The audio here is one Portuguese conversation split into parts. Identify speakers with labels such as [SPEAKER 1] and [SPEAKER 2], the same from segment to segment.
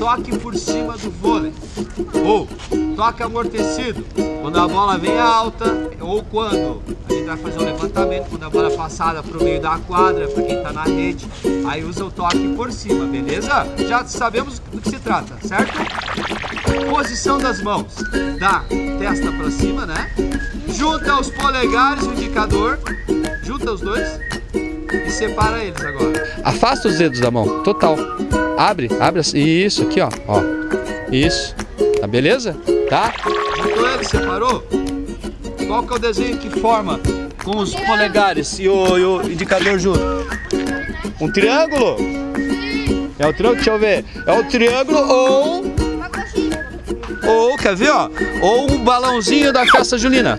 [SPEAKER 1] toque por cima do vôlei. Ou toque amortecido, quando a bola vem alta ou quando a gente vai fazer um levantamento, quando a bola é passada para o meio da quadra, para quem está na rede, aí usa o toque por cima, beleza? Já sabemos do que se trata, certo? Posição das mãos, da testa para cima, né? Junta os polegares, o indicador, junta os dois e separa eles agora.
[SPEAKER 2] Afasta os dedos da mão, total. Abre, abre assim. Isso, aqui, ó. ó. Isso. Tá beleza? Tá?
[SPEAKER 1] Juntou eles, separou? Qual que é o desenho que forma com os polegares e o, e o indicador junto? Um triângulo? É o triângulo? Deixa eu ver. É o triângulo ou... Ou, quer ver, ó? Ou um balãozinho da festa julina.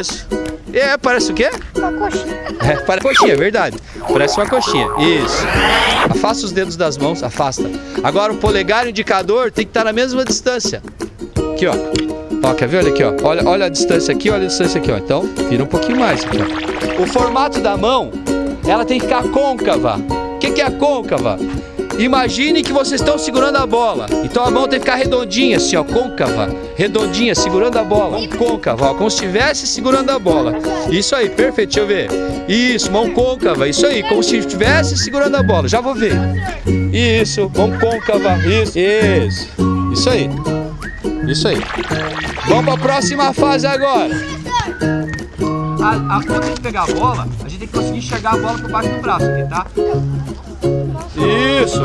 [SPEAKER 1] Isso. É, parece o quê?
[SPEAKER 3] Uma coxinha.
[SPEAKER 2] É, parece coxinha, é verdade. Parece uma coxinha. Isso. Afasta os dedos das mãos, afasta. Agora o polegar e o indicador tem que estar na mesma distância. Aqui, ó. Ó, quer ver? Olha aqui, ó. Olha, olha a distância aqui, olha a distância aqui, ó. Então, vira um pouquinho mais aqui, ó. O formato da mão, ela tem que ficar côncava. O que, que é a côncava? Imagine que vocês estão segurando a bola. Então a mão tem que ficar redondinha, assim, ó, côncava. Redondinha, segurando a bola. Côncava, ó, como se estivesse segurando a bola. Isso aí, perfeito, deixa eu ver. Isso, mão côncava, isso aí, como se estivesse segurando a bola. Já vou ver. Isso, mão côncava, isso, isso. Isso aí. Isso aí. Vamos para a próxima fase agora.
[SPEAKER 1] A, a, quando a gente pegar a bola, a gente tem que conseguir enxergar a bola por baixo do braço aqui, tá?
[SPEAKER 2] Isso.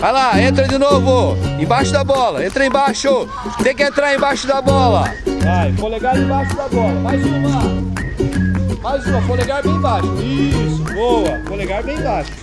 [SPEAKER 2] Vai lá, entra de novo. Embaixo da bola. Entra embaixo. Tem que entrar embaixo da bola. Vai, polegar embaixo da bola. Mais uma. Mais uma, polegar bem baixo. Isso, boa. Polegar bem baixo.